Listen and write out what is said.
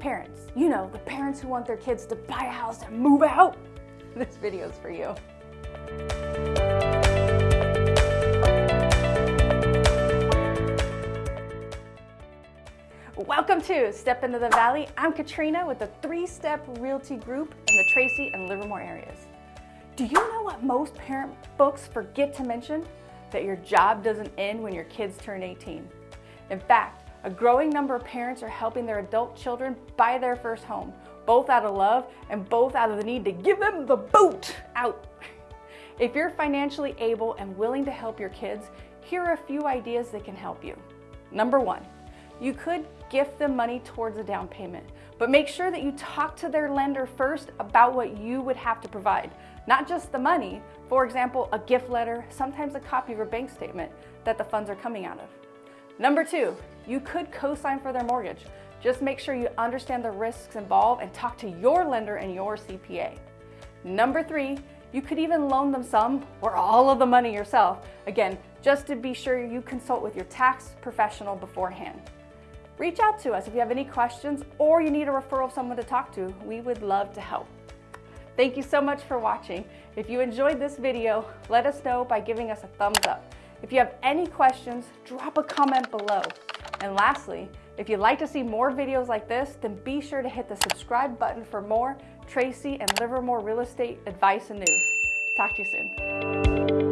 Parents, you know, the parents who want their kids to buy a house and move out. This video is for you. Welcome to Step Into the Valley. I'm Katrina with the Three Step Realty Group in the Tracy and Livermore areas. Do you know what most parent books forget to mention? That your job doesn't end when your kids turn 18. In fact, a growing number of parents are helping their adult children buy their first home, both out of love and both out of the need to give them the boot out. If you're financially able and willing to help your kids, here are a few ideas that can help you. Number one, you could gift them money towards a down payment, but make sure that you talk to their lender first about what you would have to provide. Not just the money, for example, a gift letter, sometimes a copy of a bank statement that the funds are coming out of. Number two, you could co-sign for their mortgage. Just make sure you understand the risks involved and talk to your lender and your CPA. Number three, you could even loan them some or all of the money yourself. Again, just to be sure you consult with your tax professional beforehand. Reach out to us if you have any questions or you need a referral of someone to talk to. We would love to help. Thank you so much for watching. If you enjoyed this video, let us know by giving us a thumbs up. If you have any questions, drop a comment below. And lastly, if you'd like to see more videos like this, then be sure to hit the subscribe button for more Tracy and Livermore real estate advice and news. Talk to you soon.